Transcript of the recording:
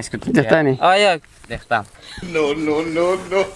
Escucha. Ya está, ni. Ah, ya. Ya está. No, no, no, no.